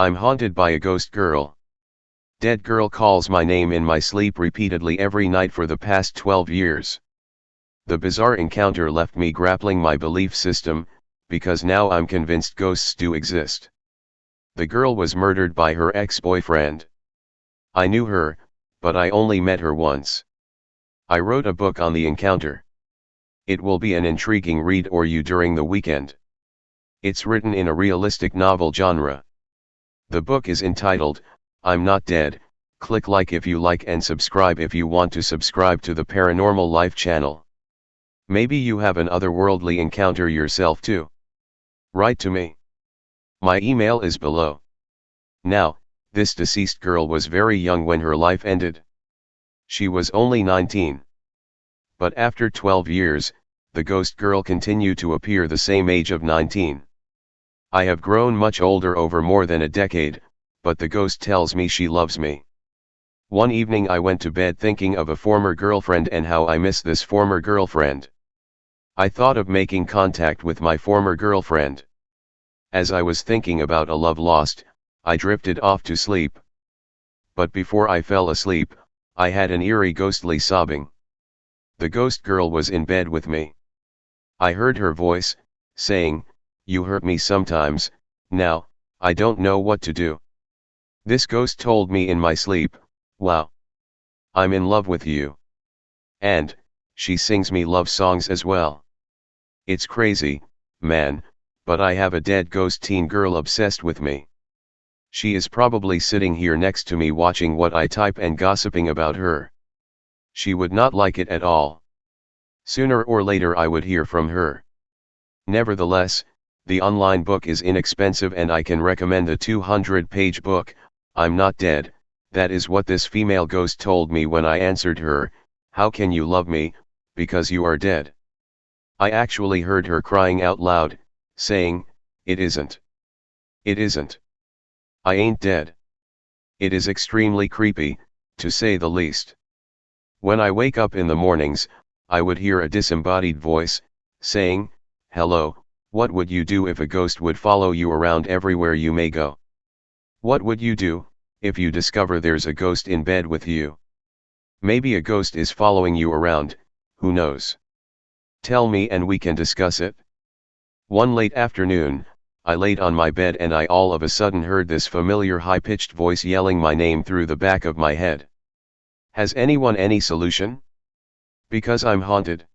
I'm haunted by a ghost girl. Dead girl calls my name in my sleep repeatedly every night for the past 12 years. The bizarre encounter left me grappling my belief system, because now I'm convinced ghosts do exist. The girl was murdered by her ex-boyfriend. I knew her, but I only met her once. I wrote a book on the encounter. It will be an intriguing read or you during the weekend. It's written in a realistic novel genre. The book is entitled, I'm Not Dead, click like if you like and subscribe if you want to subscribe to the Paranormal Life channel. Maybe you have an otherworldly encounter yourself too. Write to me. My email is below. Now, this deceased girl was very young when her life ended. She was only 19. But after 12 years, the ghost girl continued to appear the same age of 19. I have grown much older over more than a decade, but the ghost tells me she loves me. One evening I went to bed thinking of a former girlfriend and how I miss this former girlfriend. I thought of making contact with my former girlfriend. As I was thinking about a love lost, I drifted off to sleep. But before I fell asleep, I had an eerie ghostly sobbing. The ghost girl was in bed with me. I heard her voice, saying, you hurt me sometimes, now, I don't know what to do. This ghost told me in my sleep, wow. I'm in love with you. And, she sings me love songs as well. It's crazy, man, but I have a dead ghost teen girl obsessed with me. She is probably sitting here next to me watching what I type and gossiping about her. She would not like it at all. Sooner or later I would hear from her. Nevertheless, the online book is inexpensive and I can recommend the 200 page book, I'm Not Dead, that is what this female ghost told me when I answered her, How can you love me, because you are dead? I actually heard her crying out loud, saying, It isn't. It isn't. I ain't dead. It is extremely creepy, to say the least. When I wake up in the mornings, I would hear a disembodied voice, saying, Hello, what would you do if a ghost would follow you around everywhere you may go? What would you do, if you discover there's a ghost in bed with you? Maybe a ghost is following you around, who knows? Tell me and we can discuss it. One late afternoon, I laid on my bed and I all of a sudden heard this familiar high-pitched voice yelling my name through the back of my head. Has anyone any solution? Because I'm haunted.